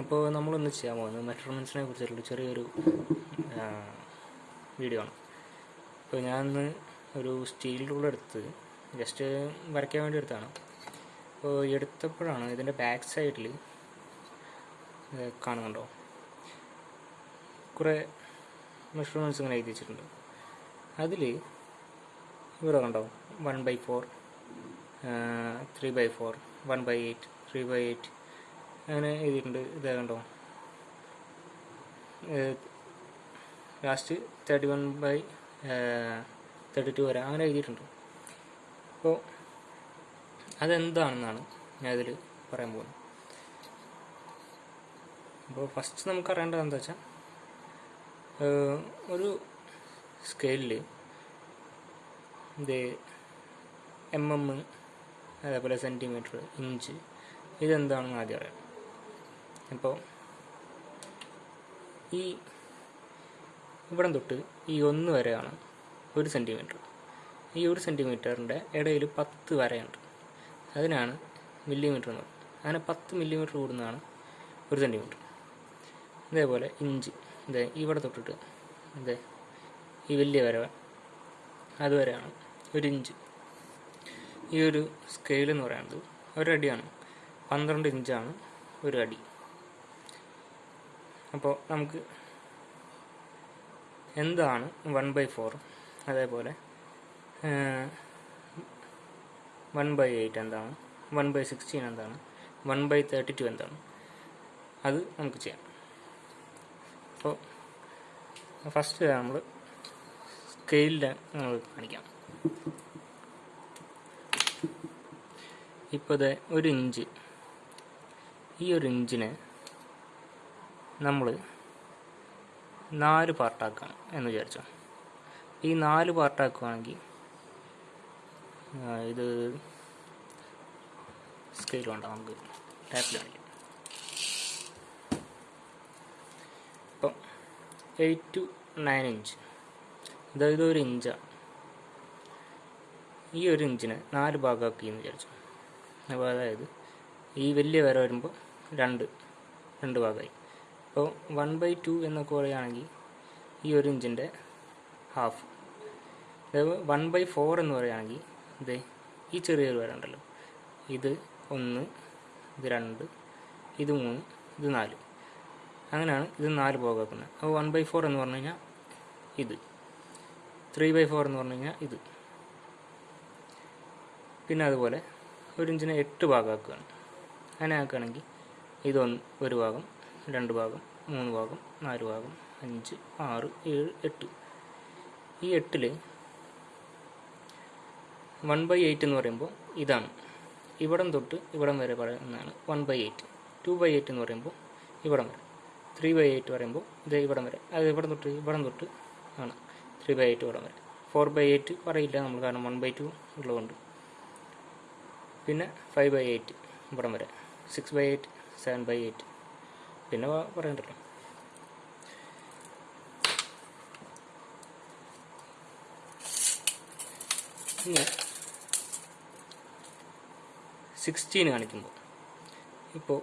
അപ്പോൾ നമ്മളൊന്ന് ചെയ്യാൻ പോകുന്നത് മെഷർമെന്റ്സിനെ കുറിച്ചുള്ള ചെറിയൊരു വീഡിയോ ആണ്. അപ്പോൾ ഞാനിന്ന് ഒരു സ്റ്റീൽ റൂൾ എടുത്ത് ജസ്റ്റ് വരയ്ക്കാൻ വേണ്ടി എടുത്താണ് അപ്പോൾ എടുത്തപ്പോഴാണ് ഇതിന്റെ ബാക്ക് സൈഡിൽ കാണുന്നുണ്ടോ? കുറേ മെഷർമെന്റ്സ് ഇങ്ങനെ എഴുതി വെച്ചിട്ടുണ്ട്. അതിൽ ഇവിടെ കണ്ടോ? One by four three by four one by eight three by eight അങ്ങനെ എഴുതിയിട്ടുണ്ട് ഇതേ കണ്ടോ? Last thirty one by thirty two വരെ അങ്ങനെ എഴുതിയിട്ടുണ്ട്. അപ്പോൾ അതെന്താണെന്നാണ് ഞാൻ ഇതിൽ പറയാൻ പോകുന്നത്. അപ്പോൾ ഫസ്റ്റ് നമുക്ക് അറിയേണ്ടത് എന്താ വെച്ചാൽ ഒരു സ്കെയിലിൽ ഇത് എം എം അതേപോലെ സെന്റിമീറ്റർ ഇഞ്ച് ഇതെന്താണെന്ന് ആദ്യം അറിയാം അപ്പോൾ ഈ ഇവിടം തൊട്ട് ഈ ഒന്ന് വരെയാണ് ഒരു സെന്റിമീറ്റർ ഈ ഒരു സെന്റിമീറ്ററിന്റെ ഇടയിൽ പത്ത് വരയുണ്ട്. അതിനാണ് മില്ലിമീറ്റർ എന്ന് പറയുന്നത്. അങ്ങനെ പത്ത് മില്ലിമീറ്റർ കൂടുന്നതാണ് ഒരു സെന്റിമീറ്റർ ഇതേപോലെ ഇഞ്ച്. ഇതേ ഇവിടെ തൊട്ടിട്ട് ഇതേ ഈ വലിയ വര അതുവരെയാണ് ഒരു ഇഞ്ച്. ഈ ഒരു സ്കെയിൽ എന്ന് പറയുന്നത് ഒരടിയാണ്. പന്ത്രണ്ട് ഇഞ്ചാണ് ഒരു അടി. അപ്പോൾ നമുക്ക് എന്താണ് വൺ ബൈ ഫോർ അതേപോലെ വൺ ബൈ എയ്റ്റ് എന്താണ്? വൺ ബൈ സിക്സ്റ്റീൻ എന്താണ്? വൺ ബൈ തേർട്ടി ടു എന്താണ്? അത് നമുക്ക് ചെയ്യാം. അപ്പോൾ ഫസ്റ്റ് നമ്മൾ സ്കെയിലിൽ നമ്മൾ കാണിക്കാം. ഇപ്പോൾ ഇത് ഒരു ഇഞ്ച്. ഈ ഒരു ഇഞ്ചിനെ നമ്മൾ നാല് പാർട്ടാക്കണം എന്ന് വിചാരിച്ചോ. ഈ നാല് പാർട്ടാക്കുകയാണെങ്കിൽ ഇത് സ്കെയിൽ വേണ്ട നമുക്ക് ടാപ്പിൽ കാണിക്കാം. ഇപ്പം എയ്റ്റ് ടു നയൻ ഇഞ്ച് അതായത് ഒരു ഇഞ്ചാണ് ഈ ഒരു ഇഞ്ചിനെ നാല് ഭാഗമാക്കി എന്ന് വിചാരിച്ചു. അപ്പോൾ അതായത് ഈ വലിയ വര വരുമ്പോൾ രണ്ട് രണ്ട് ഭാഗമായി അപ്പോൾ വൺ ബൈ ടു എന്നൊക്കെ പറയുകയാണെങ്കിൽ ഈ ഒരു ഇഞ്ചിന്റെ ഹാഫ് വൺ ബൈ ഫോർ എന്ന് പറയുകയാണെങ്കിൽ ഇത് ഈ ചെറിയൊരു വര ഉണ്ടല്ലോ. ഇത് ഒന്ന് ഇത് രണ്ട് ഇത് മൂന്ന് ഇത് നാല്. അങ്ങനെയാണ് ഇത് നാല് പോകുന്നത് അപ്പോൾ വൺ ബൈ ഫോർ എന്ന് പറഞ്ഞു കഴിഞ്ഞാൽ ഇത്. ത്രീ ബൈ ഫോർ എന്ന് പറഞ്ഞു കഴിഞ്ഞാൽ ഇത്. പിന്നെ അതുപോലെ ഒരു ഇഞ്ചിനെ എട്ട് ഭാഗമാക്കുകയാണ്. അങ്ങനെ ആക്കുകയാണെങ്കിൽ ഇതൊന്ന് ഒരു ഭാഗം രണ്ട് ഭാഗം മൂന്ന് ഭാഗം നാല് ഭാഗം അഞ്ച് ആറ് ഏഴ് എട്ട്. ഈ എട്ടിൽ വൺ ബൈ എയ്റ്റ് എന്ന് പറയുമ്പോൾ ഇതാണ്. ഇവിടം തൊട്ട് ഇവിടം വരെ പറയുന്നതാണ് one by eight two by eight എന്ന് പറയുമ്പോൾ ഇവിടം വരെ. ത്രീ ബൈ എയ്റ്റ് പറയുമ്പോൾ ഇത് ഇവിടം വരെ. അത് ഇവിടം തൊട്ട് ഇവിടം തൊട്ട് ആണ്. ത്രീ ബൈ എയ്റ്റ് ഇവിടം വരെ. ഫോർ ബൈ എയ്റ്റ് പറയില്ല നമ്മൾ കാരണം വൺ ബൈ ടു ഉള്ളതുകൊണ്ട്. പിന്നെ ഫൈവ് ബൈ എയ്റ്റ് ഇവിടം വരെ. Six by eight seven by eight പിന്നെ പറയണ്ടല്ലോ. ഇനി സിക്സ്റ്റീൻ കാണിക്കുമ്പോൾ ഇപ്പോൾ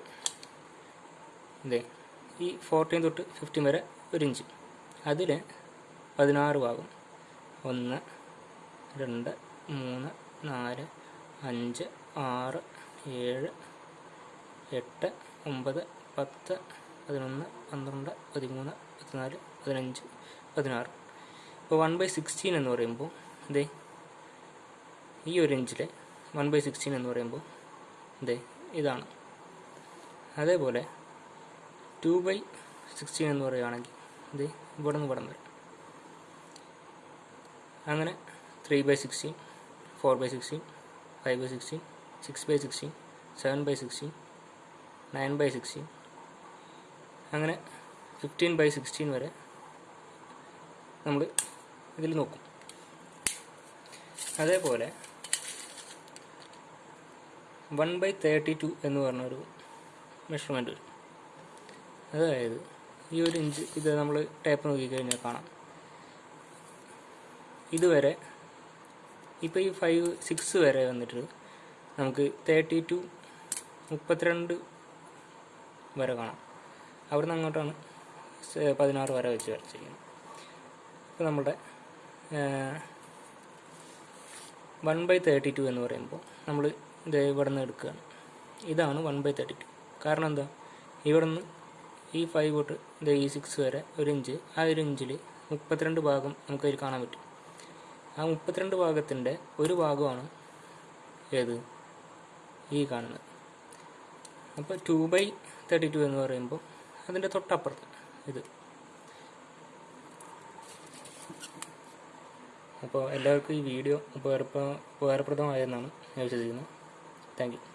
ഇതേ ഈ ഫോർട്ടീൻ തൊട്ട് ഫിഫ്റ്റീൻ വരെ ഒരു ഇഞ്ച് അതിൽ പതിനാറ് ഭാഗം. ഒന്ന് രണ്ട് മൂന്ന് നാല് അഞ്ച് ആറ് ഏഴ് എട്ട് ഒമ്പത് പത്ത് പതിനൊന്ന് പന്ത്രണ്ട് പതിമൂന്ന് പതിനാല് പതിനഞ്ച് പതിനാറ്. ഇപ്പോൾ വൺ ബൈ സിക്സ്റ്റീൻ എന്ന് പറയുമ്പോൾ ഇതേ ഈ ഒരു ഇഞ്ചിലെ വൺ ബൈ സിക്സ്റ്റീൻ എന്ന് പറയുമ്പോൾ ഇതേ ഇതാണ്. അതേപോലെ ടു ബൈ സിക്സ്റ്റീൻ എന്ന് പറയുകയാണെങ്കിൽ ഇത് ഇവിടെ നിന്ന് ഇവിടെ വരും. അങ്ങനെ three by sixteen four by sixteen five by sixteen six by sixteen seven by sixteen nine by sixteen അങ്ങനെ ഫിഫ്റ്റീൻ ബൈ സിക്സ്റ്റീൻ വരെ നമ്മൾ ഇതിൽ നോക്കും. അതേപോലെ വൺ ബൈ തേർട്ടി ടു എന്ന് പറഞ്ഞൊരു മെഷർമെന്റ് വരും. അതായത് ഈ ഒരു ഇഞ്ച് ഇത് നമ്മൾ ടേപ്പ് നോക്കിക്കഴിഞ്ഞാൽ കാണാം. ഇതുവരെ ഇപ്പോൾ ഈ ഫൈവ് സിക്സ് വരെ വന്നിട്ട് നമുക്ക് തേർട്ടി ടു മുപ്പത്തിരണ്ട് വരെ കാണാം. അവിടെ നിന്ന് അങ്ങോട്ടാണ് പതിനാറ് വര വെച്ച് വരച്ചിരിക്കുന്നത്. ഇപ്പോൾ നമ്മുടെ വൺ ബൈ തേർട്ടി ടു എന്ന് പറയുമ്പോൾ നമ്മൾ ഇത് ഇവിടെ നിന്ന് എടുക്കുകയാണ്. ഇതാണ് വൺ ബൈ തേർട്ടി ടു കാരണം എന്താ? ഇവിടെ നിന്ന് ഈ ഫൈവ് തൊട്ട് ഇത് ഈ സിക്സ് വരെ ഒരു ഇഞ്ച് ആ ഒരു ഇഞ്ചിൽ മുപ്പത്തിരണ്ട് ഭാഗം നമുക്കതിൽ കാണാൻ പറ്റും. ആ മുപ്പത്തിരണ്ട് ഭാഗത്തിന്റെ ഒരു ഭാഗമാണ് ഏത്? ഈ കാണുന്നത്. അപ്പോൾ ടു ബൈ തേർട്ടി ടു എന്ന് പറയുമ്പോൾ അതിന്റെ തൊട്ടപ്പുറത്ത് ഇത്. അപ്പോൾ എല്ലാവർക്കും ഈ വീഡിയോ ഉപകാരപ്ര ഉപകാരപ്രദമായെന്നാണ് ഞാൻ വിശ്വസിക്കുന്നത്. Thank you.